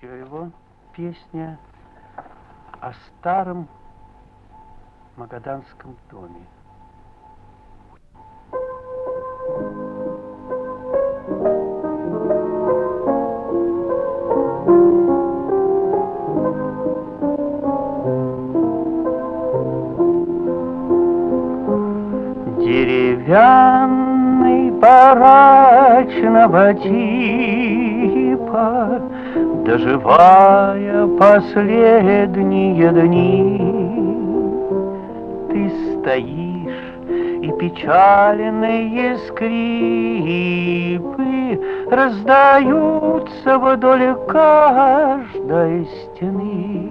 Еще его песня о старом магаданском доме. Деревянный барачного типа Доживая последние дни, Ты стоишь, и печальные скрипы Раздаются вдоль каждой стены.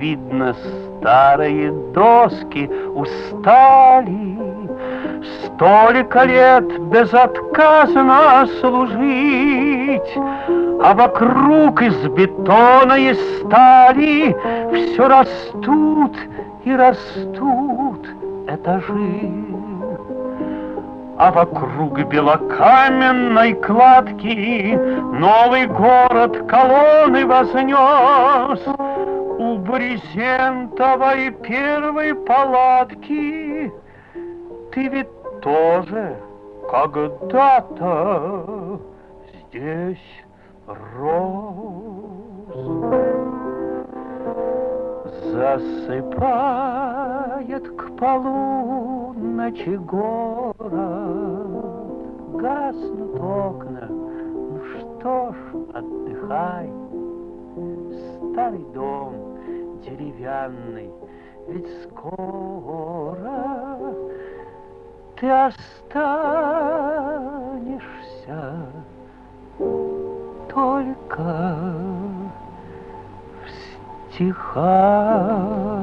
Видно, старые доски устали, Столько лет безотказно служить, а вокруг из бетона и стали Все растут и растут этажи. А вокруг белокаменной кладки Новый город колонны вознес. У брезентовой первой палатки Ты ведь тоже когда-то здесь роз Засыпает к полуночи город Гаснут окна, ну что ж, отдыхай. Старый дом деревянный, ведь скоро Ты останешься только в стихах.